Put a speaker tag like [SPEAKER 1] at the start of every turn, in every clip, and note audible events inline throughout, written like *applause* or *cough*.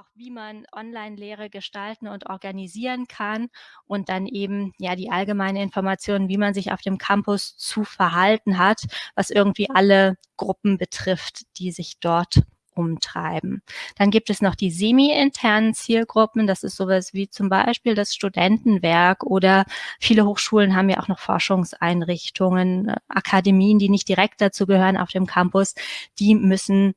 [SPEAKER 1] auch wie man Online-Lehre gestalten und organisieren kann und dann eben ja die allgemeine Information, wie man sich auf dem Campus zu verhalten hat, was irgendwie alle Gruppen betrifft, die sich dort umtreiben. Dann gibt es noch die semi-internen Zielgruppen. Das ist sowas wie zum Beispiel das Studentenwerk oder viele Hochschulen haben ja auch noch Forschungseinrichtungen, äh, Akademien, die nicht direkt dazu gehören auf dem Campus. Die müssen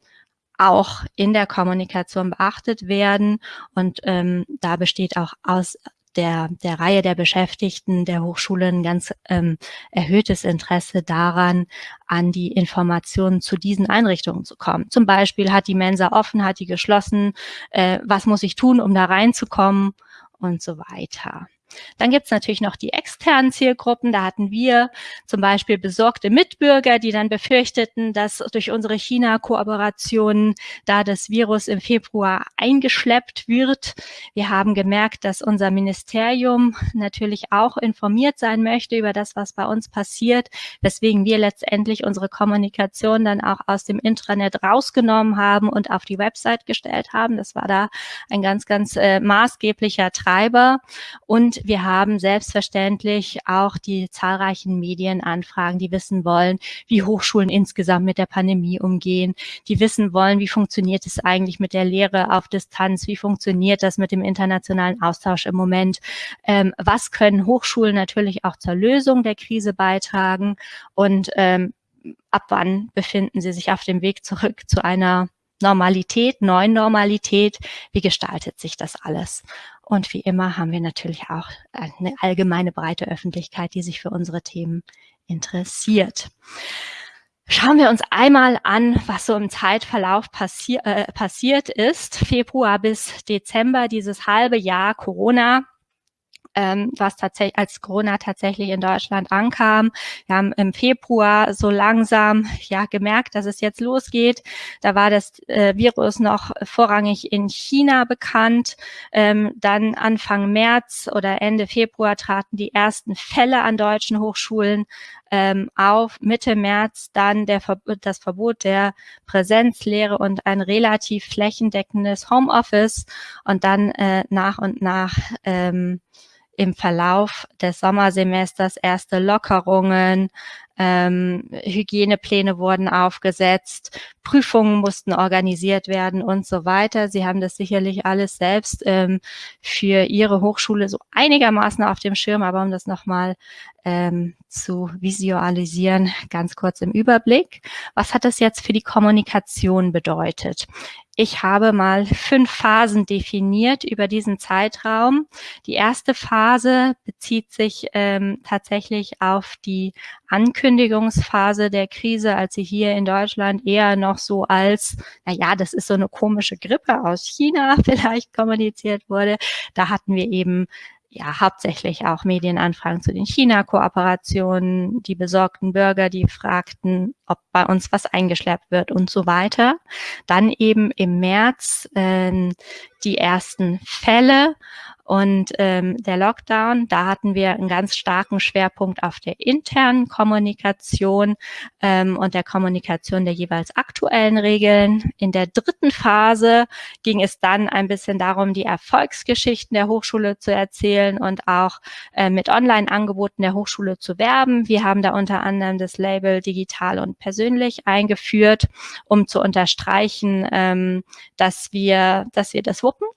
[SPEAKER 1] auch in der Kommunikation beachtet werden. Und ähm, da besteht auch aus der, der Reihe der Beschäftigten der Hochschulen ganz ähm, erhöhtes Interesse daran, an die Informationen zu diesen Einrichtungen zu kommen. Zum Beispiel hat die Mensa offen, hat die geschlossen, äh, was muss ich tun, um da reinzukommen und so weiter. Dann gibt es natürlich noch die externen Zielgruppen. Da hatten wir zum Beispiel besorgte Mitbürger, die dann befürchteten, dass durch unsere China-Kooperationen da das Virus im Februar eingeschleppt wird. Wir haben gemerkt, dass unser Ministerium natürlich auch informiert sein möchte über das, was bei uns passiert, weswegen wir letztendlich unsere Kommunikation dann auch aus dem Intranet rausgenommen haben und auf die Website gestellt haben. Das war da ein ganz, ganz äh, maßgeblicher Treiber. Und wir haben selbstverständlich auch die zahlreichen Medienanfragen, die wissen wollen, wie Hochschulen insgesamt mit der Pandemie umgehen, die wissen wollen, wie funktioniert es eigentlich mit der Lehre auf Distanz, wie funktioniert das mit dem internationalen Austausch im Moment, ähm, was können Hochschulen natürlich auch zur Lösung der Krise beitragen und ähm, ab wann befinden sie sich auf dem Weg zurück zu einer Normalität, neuen Normalität, wie gestaltet sich das alles? Und wie immer haben wir natürlich auch eine allgemeine breite Öffentlichkeit, die sich für unsere Themen interessiert. Schauen wir uns einmal an, was so im Zeitverlauf passi äh, passiert ist. Februar bis Dezember, dieses halbe Jahr Corona ähm, was tatsächlich als Corona tatsächlich in Deutschland ankam. Wir haben im Februar so langsam ja gemerkt, dass es jetzt losgeht. Da war das äh, Virus noch vorrangig in China bekannt. Ähm, dann Anfang März oder Ende Februar traten die ersten Fälle an deutschen Hochschulen ähm, auf. Mitte März dann der, das Verbot der Präsenzlehre und ein relativ flächendeckendes Homeoffice und dann äh, nach und nach ähm, im Verlauf des Sommersemesters erste Lockerungen, ähm, Hygienepläne wurden aufgesetzt, Prüfungen mussten organisiert werden und so weiter. Sie haben das sicherlich alles selbst ähm, für Ihre Hochschule so einigermaßen auf dem Schirm, aber um das nochmal ähm, zu visualisieren, ganz kurz im Überblick. Was hat das jetzt für die Kommunikation bedeutet? Ich habe mal fünf Phasen definiert über diesen Zeitraum. Die erste Phase bezieht sich ähm, tatsächlich auf die Ankündigungsphase der Krise, als sie hier in Deutschland eher noch so als, na ja, das ist so eine komische Grippe aus China *laughs* vielleicht kommuniziert wurde. Da hatten wir eben ja hauptsächlich auch Medienanfragen zu den China-Kooperationen, die besorgten Bürger, die fragten, ob bei uns was eingeschleppt wird und so weiter. Dann eben im März äh, die ersten Fälle und ähm, der Lockdown, da hatten wir einen ganz starken Schwerpunkt auf der internen Kommunikation ähm, und der Kommunikation der jeweils aktuellen Regeln. In der dritten Phase ging es dann ein bisschen darum, die Erfolgsgeschichten der Hochschule zu erzählen und auch äh, mit Online-Angeboten der Hochschule zu werben. Wir haben da unter anderem das Label digital und persönlich eingeführt, um zu unterstreichen, ähm, dass wir, dass wir das wuppen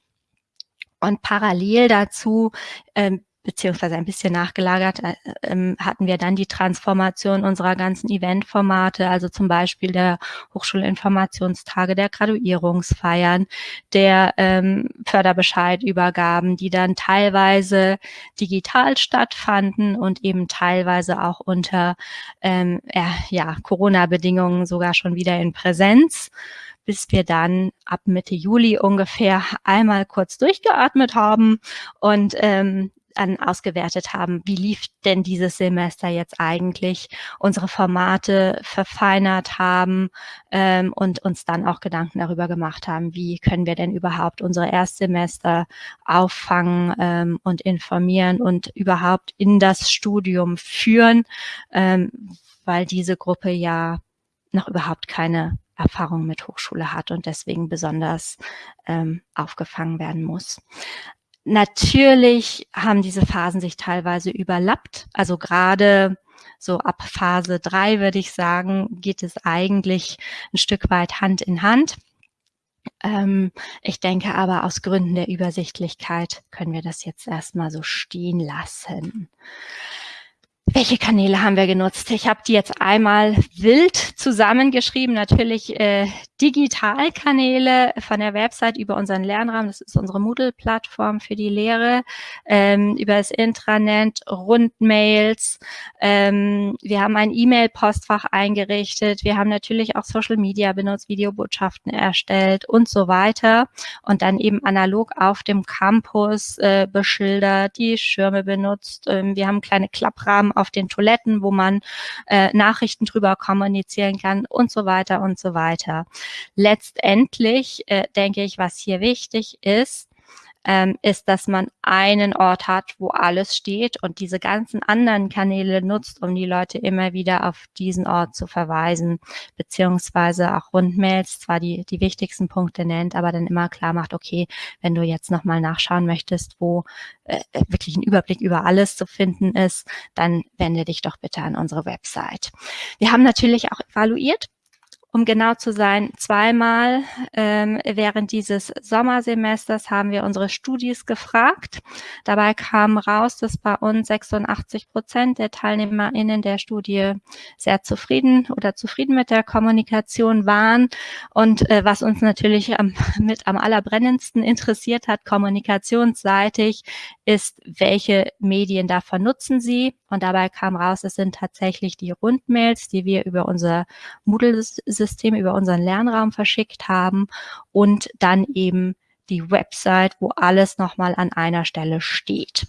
[SPEAKER 1] und parallel dazu, ähm, beziehungsweise ein bisschen nachgelagert, äh, ähm, hatten wir dann die Transformation unserer ganzen Eventformate, also zum Beispiel der Hochschulinformationstage, der Graduierungsfeiern, der ähm, Förderbescheidübergaben, die dann teilweise digital stattfanden und eben teilweise auch unter ähm, ja, Corona-Bedingungen sogar schon wieder in Präsenz bis wir dann ab Mitte Juli ungefähr einmal kurz durchgeatmet haben und ähm, dann ausgewertet haben, wie lief denn dieses Semester jetzt eigentlich, unsere Formate verfeinert haben ähm, und uns dann auch Gedanken darüber gemacht haben, wie können wir denn überhaupt unsere Erstsemester auffangen ähm, und informieren und überhaupt in das Studium führen, ähm, weil diese Gruppe ja noch überhaupt keine Erfahrung mit Hochschule hat und deswegen besonders ähm, aufgefangen werden muss. Natürlich haben diese Phasen sich teilweise überlappt. Also gerade so ab Phase drei würde ich sagen, geht es eigentlich ein Stück weit Hand in Hand. Ähm, ich denke aber aus Gründen der Übersichtlichkeit können wir das jetzt erstmal so stehen lassen. Welche Kanäle haben wir genutzt? Ich habe die jetzt einmal wild zusammengeschrieben. Natürlich äh, Digitalkanäle von der Website über unseren Lernraum. Das ist unsere Moodle-Plattform für die Lehre. Ähm, über das Intranet, Rundmails. Ähm, wir haben ein E-Mail-Postfach eingerichtet. Wir haben natürlich auch Social Media benutzt, Videobotschaften erstellt und so weiter. Und dann eben analog auf dem Campus äh, beschildert, die Schirme benutzt. Ähm, wir haben kleine Klapprahmen auf den Toiletten, wo man äh, Nachrichten drüber kommunizieren kann und so weiter und so weiter. Letztendlich äh, denke ich, was hier wichtig ist, ähm, ist, dass man einen Ort hat, wo alles steht und diese ganzen anderen Kanäle nutzt, um die Leute immer wieder auf diesen Ort zu verweisen, beziehungsweise auch Rundmails zwar die, die wichtigsten Punkte nennt, aber dann immer klar macht, okay, wenn du jetzt nochmal nachschauen möchtest, wo äh, wirklich ein Überblick über alles zu finden ist, dann wende dich doch bitte an unsere Website. Wir haben natürlich auch evaluiert, um genau zu sein, zweimal ähm, während dieses Sommersemesters haben wir unsere Studis gefragt. Dabei kam raus, dass bei uns 86 Prozent der TeilnehmerInnen der Studie sehr zufrieden oder zufrieden mit der Kommunikation waren. Und äh, was uns natürlich am, *laughs* mit am allerbrennendsten interessiert hat, kommunikationsseitig, ist, welche Medien davon nutzen sie. Und dabei kam raus, es sind tatsächlich die Rundmails, die wir über unser Moodle-System, über unseren Lernraum verschickt haben und dann eben die Website, wo alles nochmal an einer Stelle steht.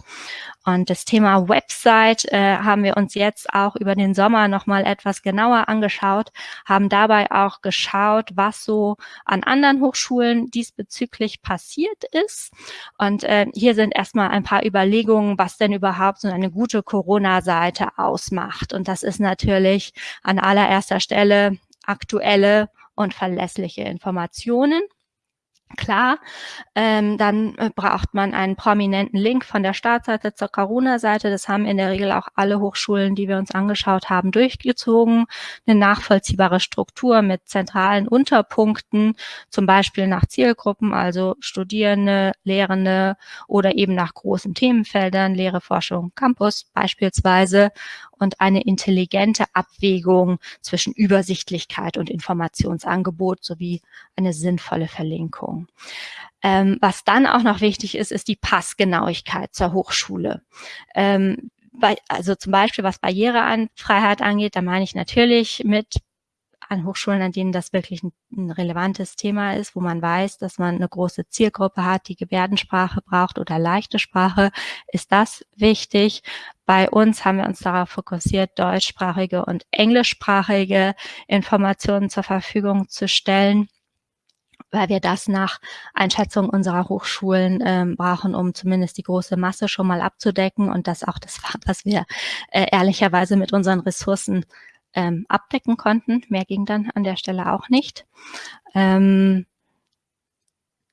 [SPEAKER 1] Und das Thema Website äh, haben wir uns jetzt auch über den Sommer nochmal etwas genauer angeschaut, haben dabei auch geschaut, was so an anderen Hochschulen diesbezüglich passiert ist. Und äh, hier sind erstmal ein paar Überlegungen, was denn überhaupt so eine gute Corona-Seite ausmacht. Und das ist natürlich an allererster Stelle aktuelle und verlässliche Informationen. Klar, ähm, dann äh, braucht man einen prominenten Link von der Startseite zur Corona-Seite. Das haben in der Regel auch alle Hochschulen, die wir uns angeschaut haben, durchgezogen. Eine nachvollziehbare Struktur mit zentralen Unterpunkten, zum Beispiel nach Zielgruppen, also Studierende, Lehrende oder eben nach großen Themenfeldern, Lehre, Forschung, Campus beispielsweise und eine intelligente Abwägung zwischen Übersichtlichkeit und Informationsangebot sowie eine sinnvolle Verlinkung. Ähm, was dann auch noch wichtig ist, ist die Passgenauigkeit zur Hochschule. Ähm, bei, also zum Beispiel was Barrierefreiheit angeht, da meine ich natürlich mit an Hochschulen, an denen das wirklich ein, ein, relevantes Thema ist, wo man weiß, dass man eine große Zielgruppe hat, die Gebärdensprache braucht oder leichte Sprache, ist das wichtig. Bei uns haben wir uns darauf fokussiert, deutschsprachige und englischsprachige Informationen zur Verfügung zu stellen weil wir das nach Einschätzung unserer Hochschulen ähm, brauchen, um zumindest die große Masse schon mal abzudecken und das auch das war, was wir äh, ehrlicherweise mit unseren Ressourcen ähm, abdecken konnten. Mehr ging dann an der Stelle auch nicht. Ähm,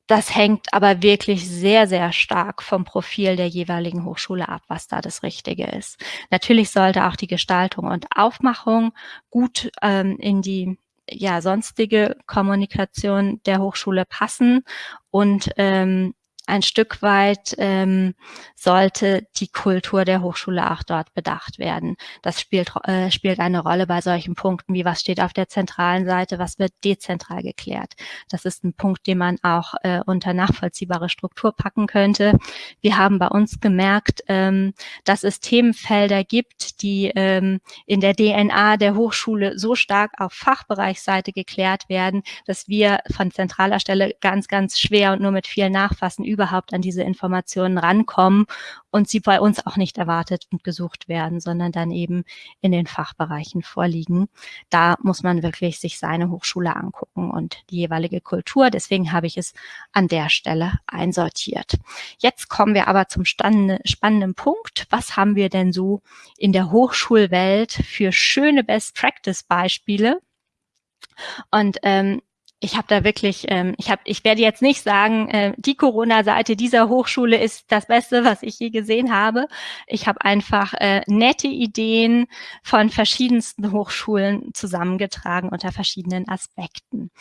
[SPEAKER 1] das hängt aber wirklich sehr, sehr stark vom Profil der jeweiligen Hochschule ab, was da das Richtige ist. Natürlich sollte auch die Gestaltung und Aufmachung gut ähm, in die ja, sonstige Kommunikation der Hochschule passen und ähm, ein Stück weit ähm, sollte die Kultur der Hochschule auch dort bedacht werden. Das spielt, äh, spielt eine Rolle bei solchen Punkten, wie was steht auf der zentralen Seite, was wird dezentral geklärt. Das ist ein Punkt, den man auch äh, unter nachvollziehbare Struktur packen könnte. Wir haben bei uns gemerkt, ähm, dass es Themenfelder gibt, die ähm, in der DNA der Hochschule so stark auf Fachbereichsseite geklärt werden, dass wir von zentraler Stelle ganz, ganz schwer und nur mit viel Nachfassen überhaupt an diese Informationen rankommen und sie bei uns auch nicht erwartet und gesucht werden, sondern dann eben in den Fachbereichen vorliegen. Da muss man wirklich sich seine Hochschule angucken und die jeweilige Kultur. Deswegen habe ich es an der Stelle einsortiert. Jetzt kommen wir aber zum spannenden Punkt. Was haben wir denn so in der Hochschulwelt für schöne Best-Practice-Beispiele? Und ähm, ich habe da wirklich, ähm, ich habe, ich werde jetzt nicht sagen, äh, die Corona-Seite dieser Hochschule ist das Beste, was ich je gesehen habe. Ich habe einfach äh, nette Ideen von verschiedensten Hochschulen zusammengetragen unter verschiedenen Aspekten.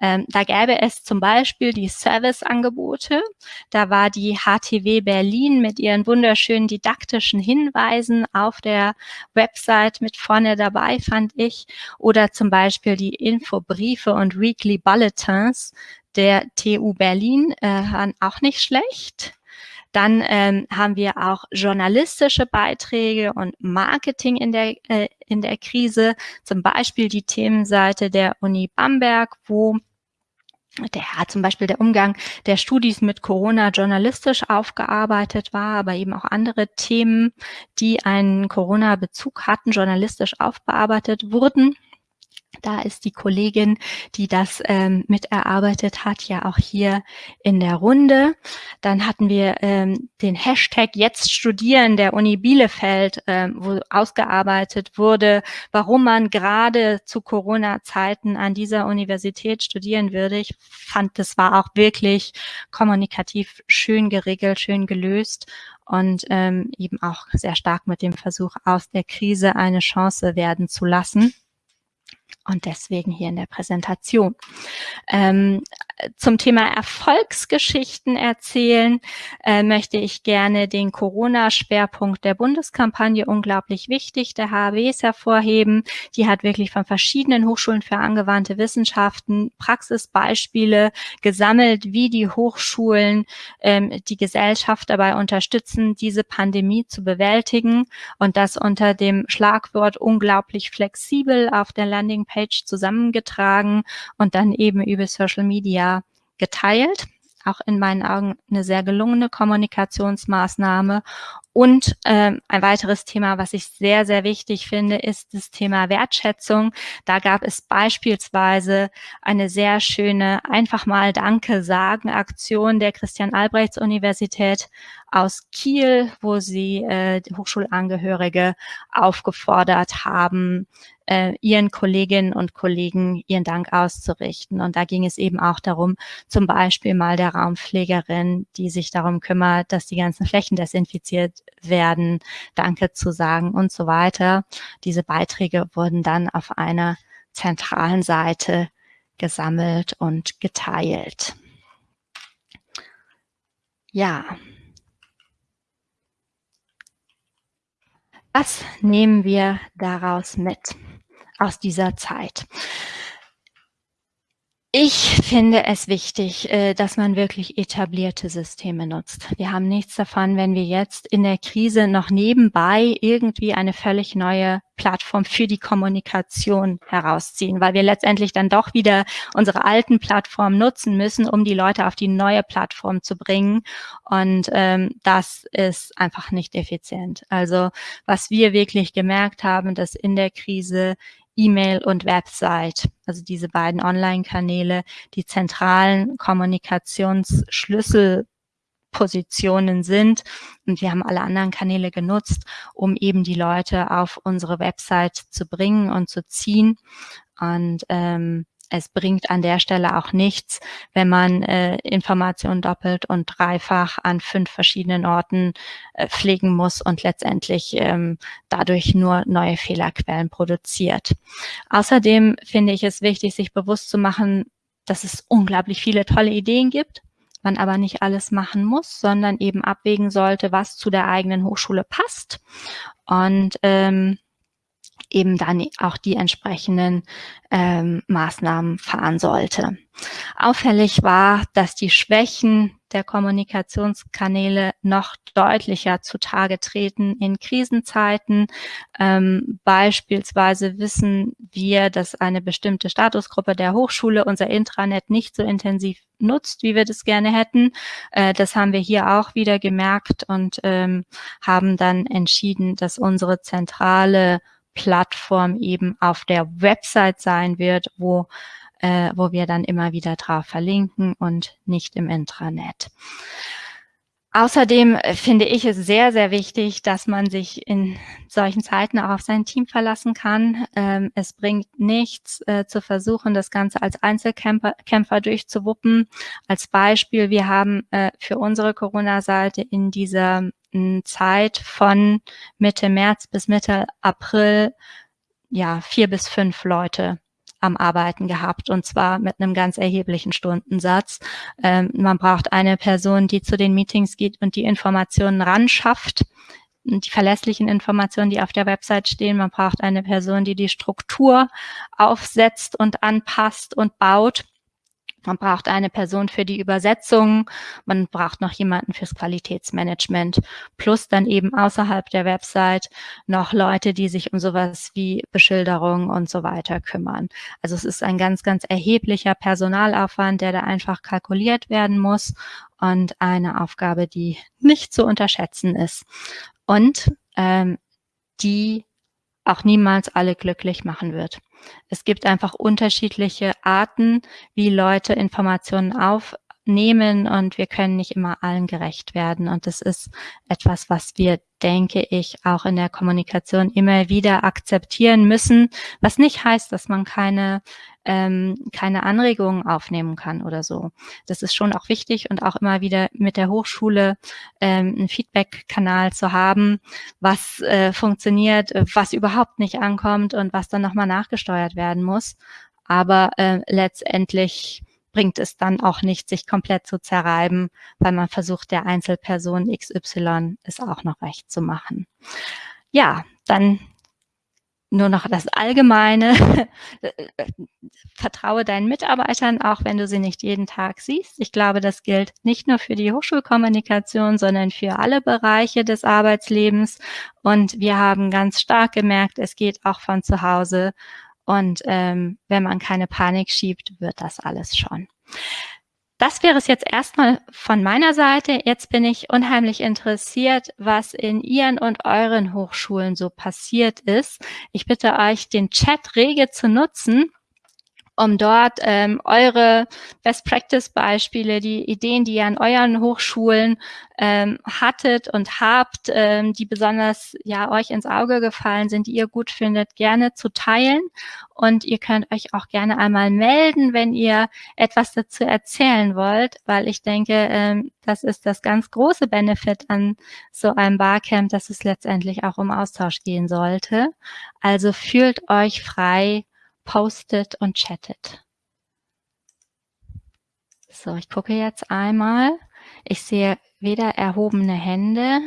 [SPEAKER 1] Ähm, da gäbe es zum Beispiel die Serviceangebote. Da war die HTW Berlin mit ihren wunderschönen didaktischen Hinweisen auf der Website mit vorne dabei, fand ich. Oder zum Beispiel die Infobriefe und Weekly Bulletins der TU Berlin äh, auch nicht schlecht. Dann ähm, haben wir auch journalistische Beiträge und Marketing in der, äh, in der Krise, zum Beispiel die Themenseite der Uni Bamberg, wo der zum Beispiel der Umgang der Studis mit Corona journalistisch aufgearbeitet war, aber eben auch andere Themen, die einen Corona-Bezug hatten, journalistisch aufbearbeitet wurden. Da ist die Kollegin, die das ähm, miterarbeitet hat, ja auch hier in der Runde. Dann hatten wir ähm, den Hashtag Jetzt studieren der Uni Bielefeld, ähm, wo ausgearbeitet wurde, warum man gerade zu Corona-Zeiten an dieser Universität studieren würde. Ich fand, das war auch wirklich kommunikativ schön geregelt, schön gelöst und ähm, eben auch sehr stark mit dem Versuch, aus der Krise eine Chance werden zu lassen und deswegen hier in der Präsentation. Ähm, zum Thema Erfolgsgeschichten erzählen äh, möchte ich gerne den Corona-Schwerpunkt der Bundeskampagne unglaublich wichtig der HWs hervorheben. Die hat wirklich von verschiedenen Hochschulen für angewandte Wissenschaften Praxisbeispiele gesammelt, wie die Hochschulen ähm, die Gesellschaft dabei unterstützen, diese Pandemie zu bewältigen und das unter dem Schlagwort unglaublich flexibel auf der Landingpage zusammengetragen und dann eben über Social Media geteilt. Auch in meinen Augen eine sehr gelungene Kommunikationsmaßnahme. Und ähm, ein weiteres Thema, was ich sehr, sehr wichtig finde, ist das Thema Wertschätzung. Da gab es beispielsweise eine sehr schöne einfach mal Danke sagen Aktion der Christian Albrechts Universität aus Kiel, wo sie äh, Hochschulangehörige aufgefordert haben, äh, ihren Kolleginnen und Kollegen ihren Dank auszurichten. Und da ging es eben auch darum, zum Beispiel mal der Raumpflegerin, die sich darum kümmert, dass die ganzen Flächen desinfiziert werden, Danke zu sagen und so weiter. Diese Beiträge wurden dann auf einer zentralen Seite gesammelt und geteilt. Ja. Was nehmen wir daraus mit? Aus dieser Zeit. Ich finde es wichtig, äh, dass man wirklich etablierte Systeme nutzt. Wir haben nichts davon, wenn wir jetzt in der Krise noch nebenbei irgendwie eine völlig neue Plattform für die Kommunikation herausziehen, weil wir letztendlich dann doch wieder unsere alten Plattformen nutzen müssen, um die Leute auf die neue Plattform zu bringen. Und ähm, das ist einfach nicht effizient. Also was wir wirklich gemerkt haben, dass in der Krise E-Mail und Website, also diese beiden Online-Kanäle, die zentralen Kommunikationsschlüsselpositionen sind. Und wir haben alle anderen Kanäle genutzt, um eben die Leute auf unsere Website zu bringen und zu ziehen. Und ähm, es bringt an der Stelle auch nichts, wenn man äh, Informationen doppelt und dreifach an fünf verschiedenen Orten äh, pflegen muss und letztendlich ähm, dadurch nur neue Fehlerquellen produziert. Außerdem finde ich es wichtig, sich bewusst zu machen, dass es unglaublich viele tolle Ideen gibt, man aber nicht alles machen muss, sondern eben abwägen sollte, was zu der eigenen Hochschule passt. Und ähm, eben dann auch die entsprechenden ähm, Maßnahmen fahren sollte. Auffällig war, dass die Schwächen der Kommunikationskanäle noch deutlicher zutage treten in Krisenzeiten. Ähm, beispielsweise wissen wir, dass eine bestimmte Statusgruppe der Hochschule unser Intranet nicht so intensiv nutzt, wie wir das gerne hätten. Äh, das haben wir hier auch wieder gemerkt und ähm, haben dann entschieden, dass unsere zentrale Plattform eben auf der Website sein wird, wo, äh, wo wir dann immer wieder drauf verlinken und nicht im Intranet. Außerdem finde ich es sehr, sehr wichtig, dass man sich in solchen Zeiten auch auf sein Team verlassen kann. Ähm, es bringt nichts äh, zu versuchen, das Ganze als Einzelkämpfer Kämpfer durchzuwuppen. Als Beispiel, wir haben äh, für unsere Corona-Seite in dieser Zeit von Mitte März bis Mitte April ja vier bis fünf Leute am Arbeiten gehabt und zwar mit einem ganz erheblichen Stundensatz. Ähm, man braucht eine Person, die zu den Meetings geht und die Informationen ran schafft, die verlässlichen Informationen, die auf der Website stehen. Man braucht eine Person, die die Struktur aufsetzt und anpasst und baut. Man braucht eine Person für die Übersetzung, man braucht noch jemanden fürs Qualitätsmanagement, plus dann eben außerhalb der Website noch Leute, die sich um sowas wie Beschilderung und so weiter kümmern. Also es ist ein ganz, ganz erheblicher Personalaufwand, der da einfach kalkuliert werden muss und eine Aufgabe, die nicht zu unterschätzen ist und ähm, die auch niemals alle glücklich machen wird. Es gibt einfach unterschiedliche Arten, wie Leute Informationen aufnehmen und wir können nicht immer allen gerecht werden. Und das ist etwas, was wir, denke ich, auch in der Kommunikation immer wieder akzeptieren müssen, was nicht heißt, dass man keine ähm, keine Anregungen aufnehmen kann oder so. Das ist schon auch wichtig und auch immer wieder mit der Hochschule ähm, einen Feedback-Kanal zu haben, was äh, funktioniert, was überhaupt nicht ankommt und was dann nochmal nachgesteuert werden muss. Aber äh, letztendlich bringt es dann auch nicht, sich komplett zu zerreiben, weil man versucht, der Einzelperson XY es auch noch recht zu machen. Ja, dann nur noch das Allgemeine. *laughs* Vertraue deinen Mitarbeitern, auch wenn du sie nicht jeden Tag siehst. Ich glaube, das gilt nicht nur für die Hochschulkommunikation, sondern für alle Bereiche des Arbeitslebens. Und wir haben ganz stark gemerkt, es geht auch von zu Hause. Und ähm, wenn man keine Panik schiebt, wird das alles schon. Das wäre es jetzt erstmal von meiner Seite. Jetzt bin ich unheimlich interessiert, was in Ihren und euren Hochschulen so passiert ist. Ich bitte euch, den Chat rege zu nutzen um dort ähm, eure Best-Practice-Beispiele, die Ideen, die ihr an euren Hochschulen ähm, hattet und habt, ähm, die besonders ja euch ins Auge gefallen sind, die ihr gut findet, gerne zu teilen. Und ihr könnt euch auch gerne einmal melden, wenn ihr etwas dazu erzählen wollt, weil ich denke, ähm, das ist das ganz große Benefit an so einem Barcamp, dass es letztendlich auch um Austausch gehen sollte. Also fühlt euch frei, postet und chattet. So, ich gucke jetzt einmal. Ich sehe weder erhobene Hände.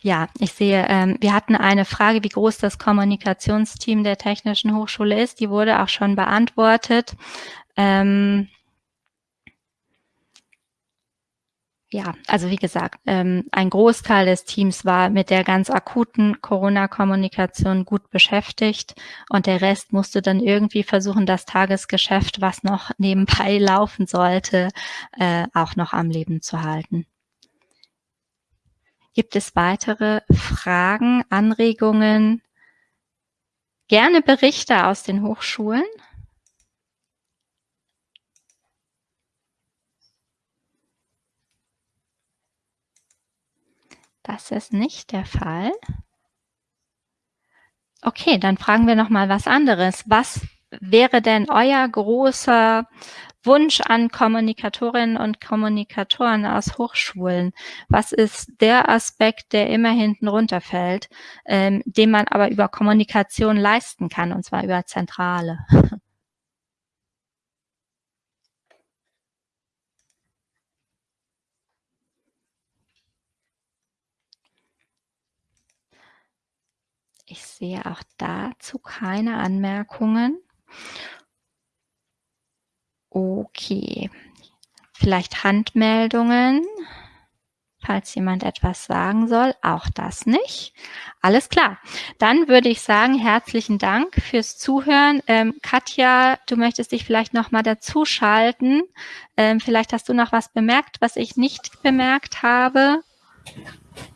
[SPEAKER 1] Ja, ich sehe, ähm, wir hatten eine Frage, wie groß das Kommunikationsteam der Technischen Hochschule ist. Die wurde auch schon beantwortet. Ähm, ja, also wie gesagt, ähm, ein Großteil des Teams war mit der ganz akuten Corona-Kommunikation gut beschäftigt und der Rest musste dann irgendwie versuchen, das Tagesgeschäft, was noch nebenbei *laughs* laufen sollte, äh, auch noch am Leben zu halten. Gibt es weitere Fragen, Anregungen? Gerne Berichte aus den Hochschulen. Das ist nicht der Fall. Okay, dann fragen wir noch mal was anderes. Was wäre denn euer großer Wunsch an Kommunikatorinnen und Kommunikatoren aus Hochschulen? Was ist der Aspekt, der immer hinten runterfällt, ähm, den man aber über Kommunikation leisten kann, und zwar über Zentrale? *laughs* Ich sehe auch dazu keine Anmerkungen. Okay, vielleicht Handmeldungen, falls jemand etwas sagen soll. Auch das nicht. Alles klar. Dann würde ich sagen, herzlichen Dank fürs Zuhören. Ähm, Katja, du möchtest dich vielleicht noch mal dazuschalten. Ähm, vielleicht hast du noch was bemerkt, was ich nicht bemerkt habe.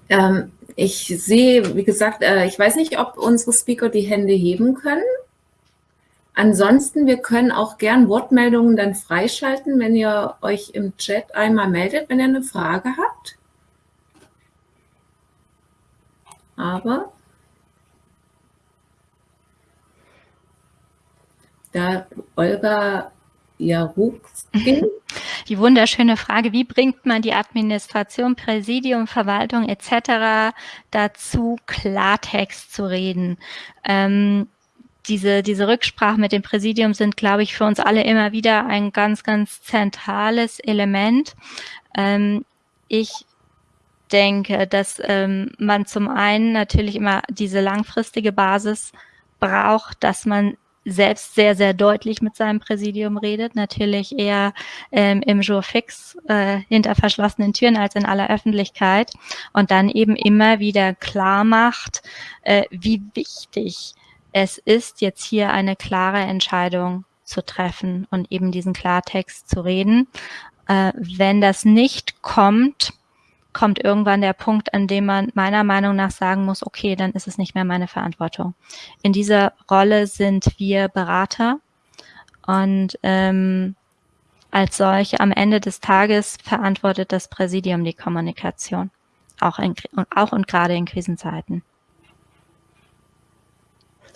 [SPEAKER 2] Ähm, ich sehe, wie gesagt, äh, ich weiß nicht, ob unsere Speaker die Hände heben können. ansonsten, wir können auch gern Wortmeldungen dann freischalten, wenn ihr euch im Chat einmal meldet, wenn ihr eine Frage habt. Aber da Olga Jarugskin *laughs*
[SPEAKER 1] die wunderschöne Frage, wie bringt man die Administration, Präsidium, Verwaltung etc. dazu, Klartext zu reden? Ähm, diese, diese Rücksprache mit dem Präsidium sind, glaube ich, für uns alle immer wieder ein ganz, ganz zentrales Element. Ähm, ich denke, dass ähm, man zum einen natürlich immer diese langfristige Basis braucht, dass man selbst sehr, sehr deutlich mit seinem Präsidium redet, natürlich eher ähm, im Jour fix äh, hinter verschlossenen Türen als in aller Öffentlichkeit und dann eben immer wieder klar macht, äh, wie wichtig es ist, jetzt hier eine klare Entscheidung zu treffen und eben diesen Klartext zu reden. Äh, wenn das nicht kommt, kommt irgendwann der Punkt, an dem man meiner Meinung nach sagen muss, okay, dann ist es nicht mehr meine Verantwortung. In dieser Rolle sind wir Berater und ähm, als solche am Ende des Tages verantwortet das Präsidium die Kommunikation, auch, in, auch und gerade in Krisenzeiten.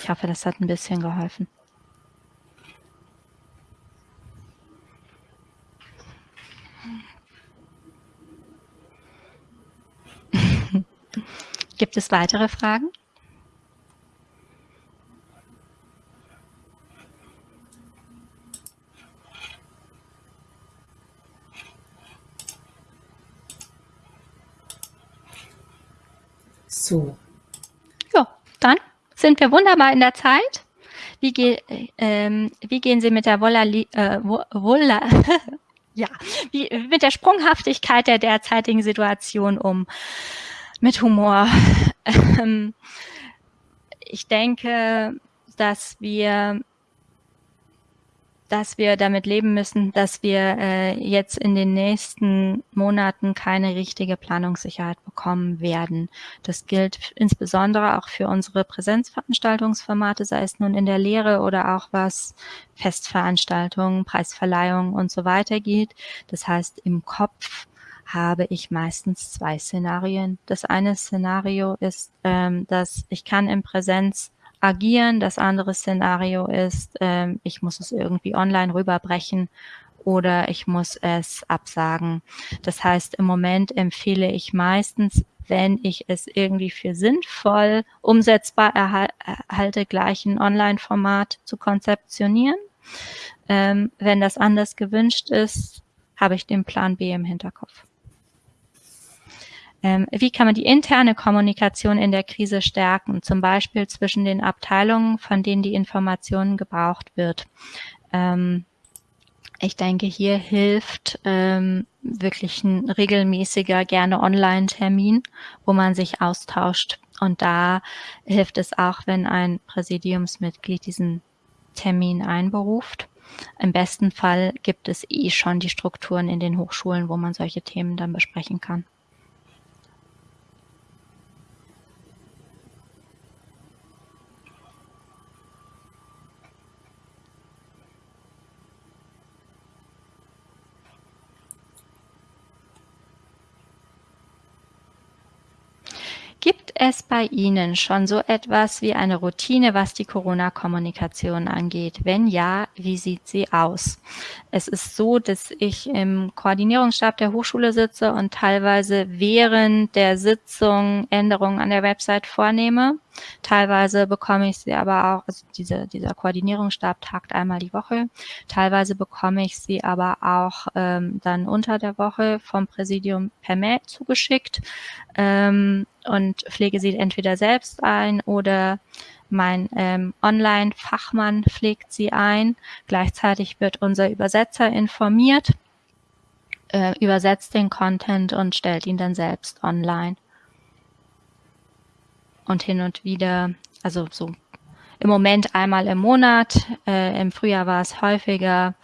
[SPEAKER 1] Ich hoffe, das hat ein bisschen geholfen. Gibt es weitere Fragen?
[SPEAKER 2] So.
[SPEAKER 1] Ja, dann sind wir wunderbar in der Zeit. Wie, ge ähm, wie gehen Sie mit der Vola, äh, Vola *laughs* ja, wie, mit der Sprunghaftigkeit der derzeitigen Situation um? Mit Humor. *laughs* Ähm, ich denke, dass wir dass wir damit leben müssen, dass wir äh, jetzt in den nächsten Monaten keine richtige Planungssicherheit bekommen werden. Das gilt insbesondere auch für unsere Präsenzveranstaltungsformate, sei es nun in der Lehre oder auch was Festveranstaltungen, Preisverleihungen und so weiter geht. Das heißt, im Kopf habe ich meistens zwei Szenarien. Das eine Szenario ist, ähm, dass ich kann in Präsenz agieren. Das andere Szenario ist, ähm, ich muss es irgendwie online rüberbrechen oder ich muss es absagen. Das heißt, im Moment empfehle ich meistens, wenn ich es irgendwie für sinnvoll umsetzbar erhalte, gleich ein Online-Format zu konzeptionieren. Ähm, wenn das anders gewünscht ist, habe ich den Plan B im Hinterkopf. Ähm, wie kann man die interne Kommunikation in der Krise stärken, zum Beispiel zwischen den Abteilungen, von denen die Informationen gebraucht wird? Ähm, ich denke, hier hilft ähm, wirklich ein regelmäßiger, gerne Online-Termin, wo man sich austauscht. Und da hilft es auch, wenn ein Präsidiumsmitglied diesen Termin einberuft. Im besten Fall gibt es eh schon die Strukturen in den Hochschulen, wo man solche Themen dann besprechen kann. Gibt es bei Ihnen schon so etwas wie eine Routine, was die Corona-Kommunikation angeht? Wenn ja, wie sieht sie aus? Es ist so, dass ich im Koordinierungsstab der Hochschule sitze und teilweise während der Sitzung Änderungen an der Website vornehme. Teilweise bekomme ich sie aber auch, also diese, dieser Koordinierungsstab tagt einmal die Woche. Teilweise bekomme ich sie aber auch ähm, dann unter der Woche vom Präsidium per Mail zugeschickt. Ähm, und pflege sie entweder selbst ein oder mein ähm, Online-Fachmann pflegt sie ein. Gleichzeitig wird unser Übersetzer informiert, äh, übersetzt den Content und stellt ihn dann selbst online. Und hin und wieder, also so im Moment einmal im Monat, äh, im Frühjahr war es häufiger,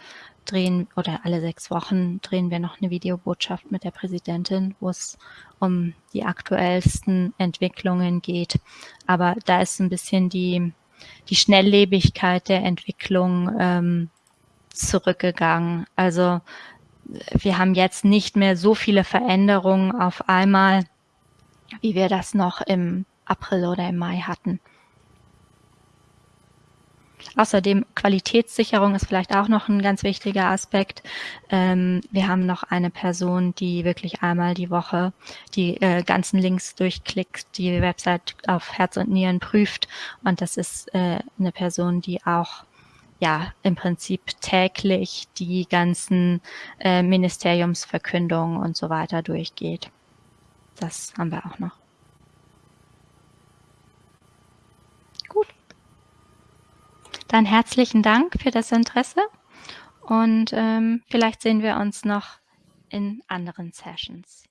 [SPEAKER 1] drehen oder alle sechs Wochen drehen wir noch eine Videobotschaft mit der Präsidentin, wo es um die aktuellsten Entwicklungen geht. Aber da ist ein bisschen die, die Schnelllebigkeit der Entwicklung ähm, zurückgegangen. Also wir haben jetzt nicht mehr so viele Veränderungen auf einmal, wie wir das noch im April oder im Mai hatten. Außerdem Qualitätssicherung ist vielleicht auch noch ein ganz wichtiger Aspekt. Ähm, wir haben noch eine Person, die wirklich einmal die Woche die äh, ganzen Links durchklickt, die Website auf Herz und Nieren prüft. Und das ist äh, eine Person, die auch ja im Prinzip täglich die ganzen äh, Ministeriumsverkündungen und so weiter durchgeht. Das haben wir auch noch. Dann herzlichen Dank für das Interesse und ähm, vielleicht sehen wir uns noch in anderen Sessions.